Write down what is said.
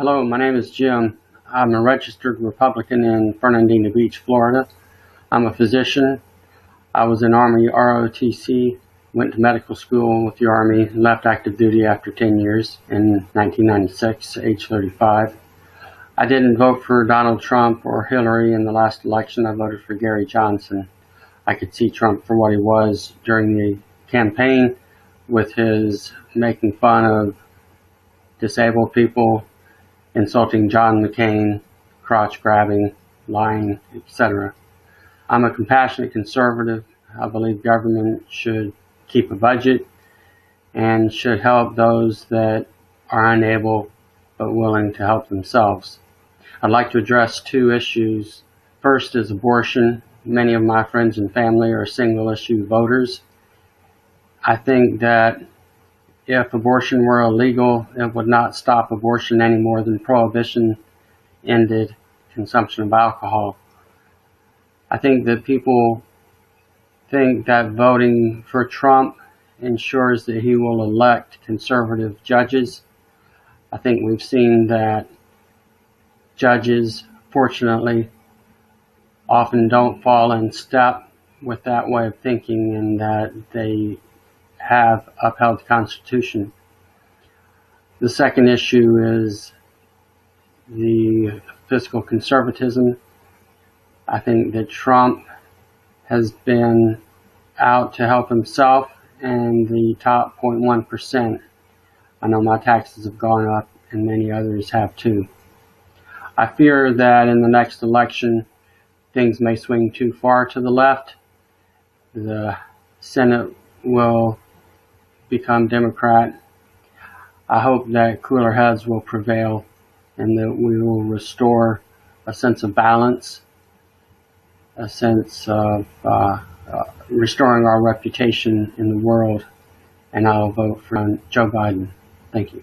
Hello, my name is Jim. I'm a registered Republican in Fernandina Beach, Florida. I'm a physician. I was in Army ROTC, went to medical school with the Army, left active duty after 10 years in 1996, age 35. I didn't vote for Donald Trump or Hillary in the last election. I voted for Gary Johnson. I could see Trump for what he was during the campaign with his making fun of disabled people, insulting John McCain, crotch grabbing, lying, etc. I'm a compassionate conservative. I believe government should keep a budget and should help those that are unable but willing to help themselves. I'd like to address two issues. First is abortion. Many of my friends and family are single issue voters. I think that if abortion were illegal, it would not stop abortion any more than prohibition ended consumption of alcohol. I think that people think that voting for Trump ensures that he will elect conservative judges. I think we've seen that judges, fortunately, often don't fall in step with that way of thinking and that they have upheld the Constitution. The second issue is the fiscal conservatism. I think that Trump has been out to help himself and the top 0.1%. I know my taxes have gone up and many others have too. I fear that in the next election, things may swing too far to the left. The Senate will become Democrat. I hope that cooler heads will prevail and that we will restore a sense of balance, a sense of uh, uh, restoring our reputation in the world, and I'll vote for Joe Biden. Thank you.